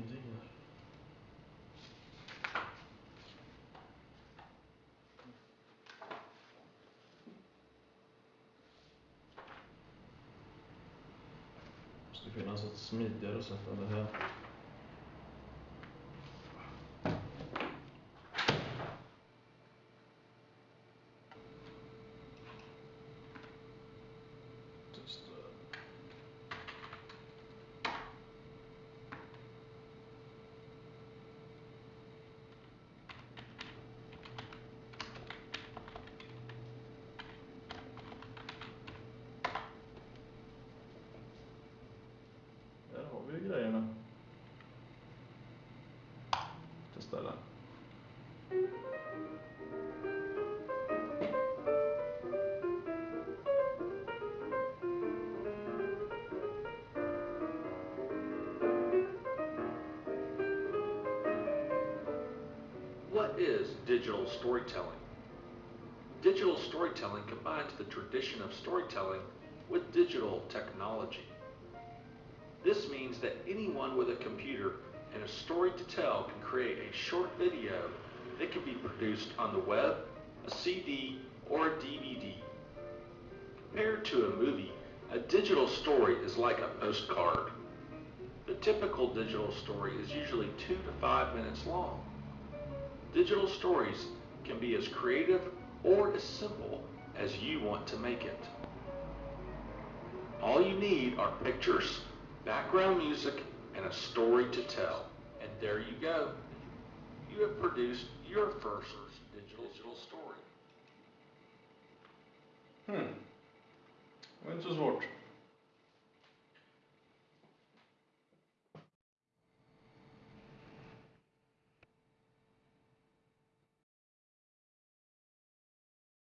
ingenting här. Det måste finnas ett smidigare sätt än det här. What is digital storytelling? Digital storytelling combines the tradition of storytelling with digital technology. This means that anyone with a computer and a story to tell can create a short video that can be produced on the web, a CD, or a DVD. Compared to a movie, a digital story is like a postcard. The typical digital story is usually two to five minutes long. Digital stories can be as creative or as simple as you want to make it. All you need are pictures, background music, and a story to tell. And there you go. You have produced your first digital, story. Hmm. Det